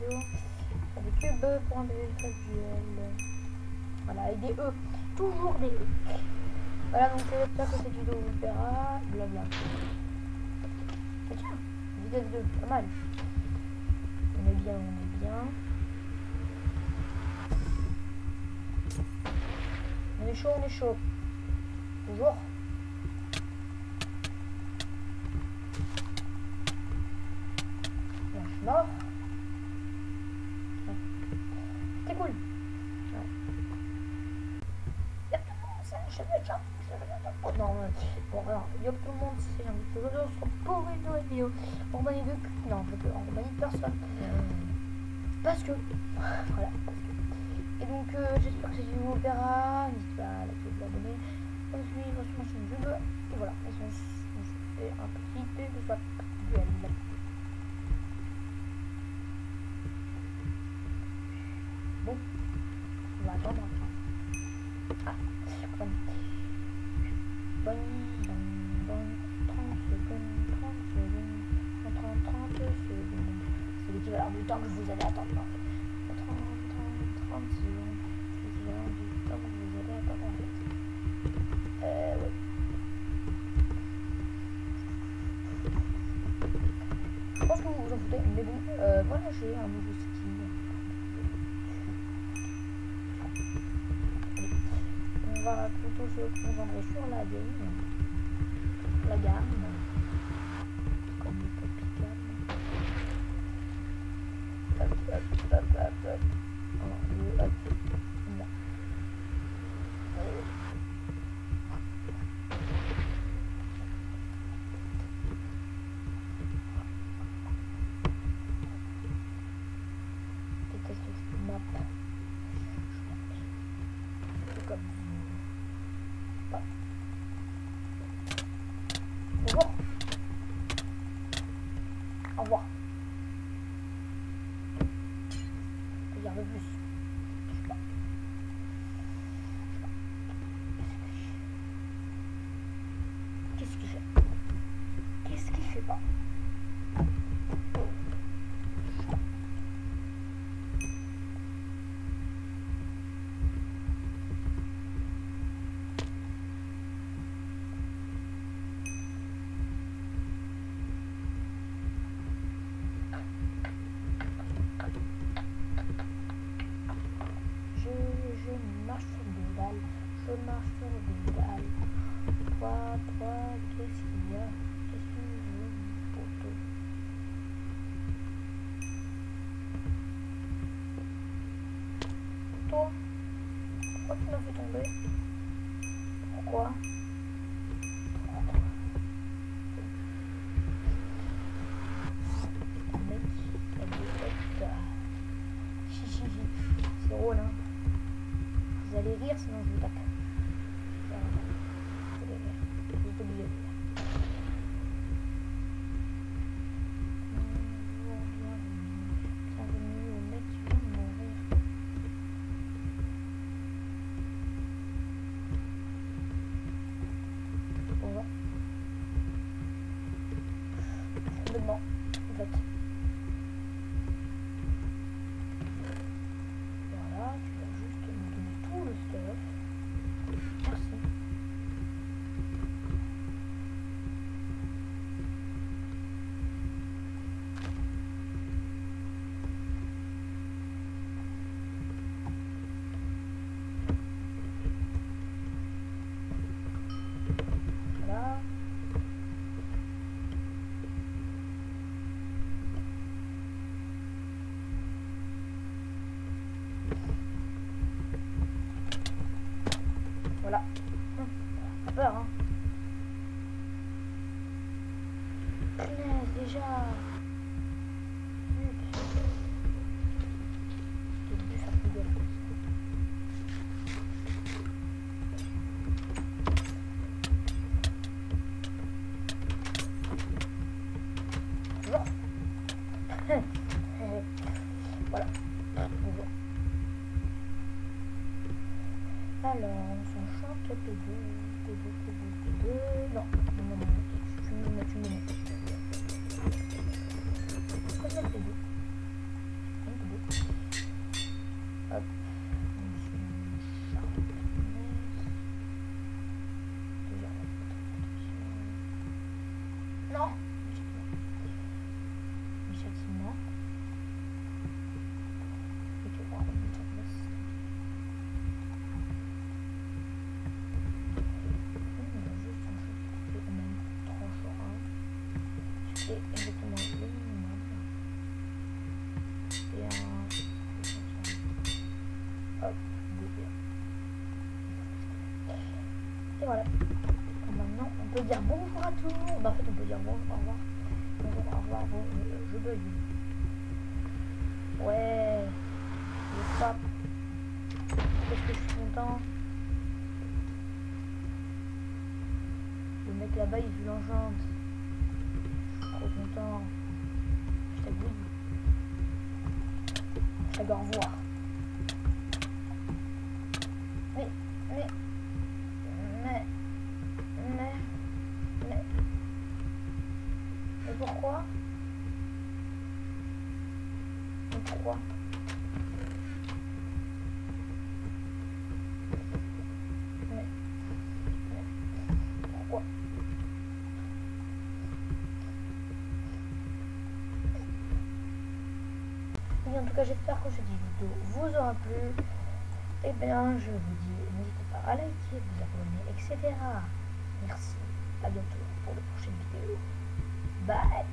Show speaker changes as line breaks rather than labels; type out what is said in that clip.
toujours. Avec cubes pour un duel. Voilà, avec des E. Toujours des E. Voilà, donc j'espère que cette vidéo vous plaira. Blabla. Tiens, vitesse 2, pas mal. On est bien, on est bien. On est chaud, on est chaud. Toujours. Bon, je suis mort. Ouais. C'est cool. Ouais. Y'a tout le monde, c'est un chef de champ. Oh non, bon alors, y'a tout le monde, c'est un petit peu de se pour une nouvelle vidéo. En compagnie de... Non, je peux compagnie de personne. Parce que... Voilà, parce que... Et donc, euh, j'espère que cette vidéo vous plaira. N'hésitez pas à liker, vous abonner, à suivre sur ma chaîne YouTube. Et voilà, et on, on se fait un petit peu de soit duel. Bon, on va attendre. Ah, bonne, bonne, bonne, bonne, 30 secondes, 30 secondes, 30, 30 secondes. C'est l'équivalent du temps que vous allez attendre. en fait. 30, 30, 30 secondes, c'est l'équivalent du temps que vous allez attendre en fait. Euh, ouais. Je pense que vous vous en foutez, mais bon, euh, voilà, j'ai un nouveau va plutôt se concentrer sur la game, la gamme, comme le tropical. Hop, hop, hop, hop, hop. Aku. M'as fait tomber. Pourquoi? Complètement, en fait. Voilà, tu vas juste me donner tout le stuff. Merci. Voilà. Voilà. Hum, Pas peur, hein. Punaise, déjà. Gaffe. Bonjour. voilà. Bonjour. Alors, on s'enchante P2, P2, P2, P2. Non, non, non, non, tu me mets, tu me mets. Pourquoi ça P2 P2 Hop. Non Du châtiment. Et que voir une place. On a juste un jeu et même tranche en 1. Ce qui est exactement le minimum. Et voilà. Maintenant, on peut dire bonjour à tout. Bah, en fait, on peut dire bonjour, au revoir. Bonjour, au revoir. Bon, euh, je bug. Ouais. Je je suis content. Le mec là-bas, il joue. Trop content. Je t'avoue. Je dois revoir. Mais, mais, mais, mais, mais, mais pourquoi? Mais pourquoi Mais, mais, pourquoi Et en tout j'espère que cette vidéo vous aura plu. Eh bien, je vous dis, n'hésitez pas à liker, vous abonner, etc. Merci. À bientôt pour de prochaines vidéos. Bye